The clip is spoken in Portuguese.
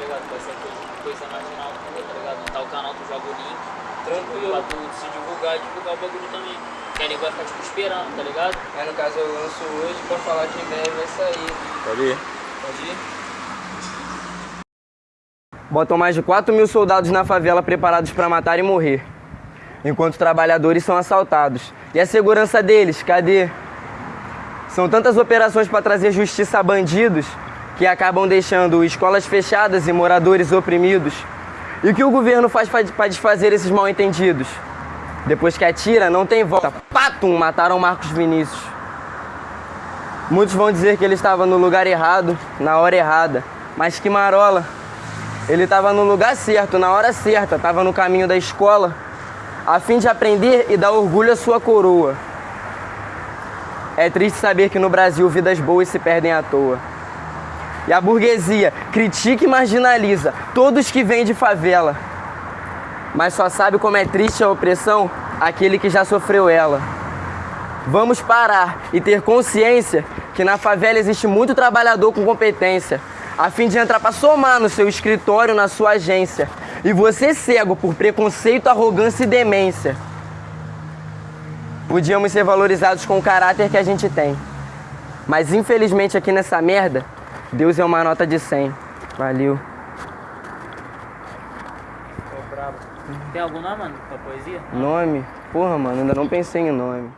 ligado? Com essa coisa, coisa marginal, tá ligado? Tá o canal, tu joga o link. Tranquilo. Pra tu se divulgar e divulgar o bagulho também. Que aí vai ficar tipo esperando, tá ligado? Aí no caso eu lanço hoje pra falar que em breve vai sair. Pode ir. Pode ir? Botam mais de 4 mil soldados na favela preparados para matar e morrer, enquanto trabalhadores são assaltados. E a segurança deles, cadê? São tantas operações para trazer justiça a bandidos que acabam deixando escolas fechadas e moradores oprimidos. E o que o governo faz para desfazer esses mal-entendidos? Depois que atira, não tem volta. Patum! Mataram Marcos Vinícius. Muitos vão dizer que ele estava no lugar errado, na hora errada. Mas que marola! Ele estava no lugar certo, na hora certa, estava no caminho da escola, a fim de aprender e dar orgulho à sua coroa. É triste saber que no Brasil vidas boas se perdem à toa. E a burguesia critica e marginaliza todos que vêm de favela. Mas só sabe como é triste a opressão aquele que já sofreu ela. Vamos parar e ter consciência que na favela existe muito trabalhador com competência, a fim de entrar para somar no seu escritório, na sua agência. E você cego por preconceito, arrogância e demência. Podíamos ser valorizados com o caráter que a gente tem. Mas infelizmente aqui nessa merda, Deus é uma nota de 100. Valeu. Tem algum nome, mano, pra poesia? Nome? Porra, mano, ainda não pensei em nome.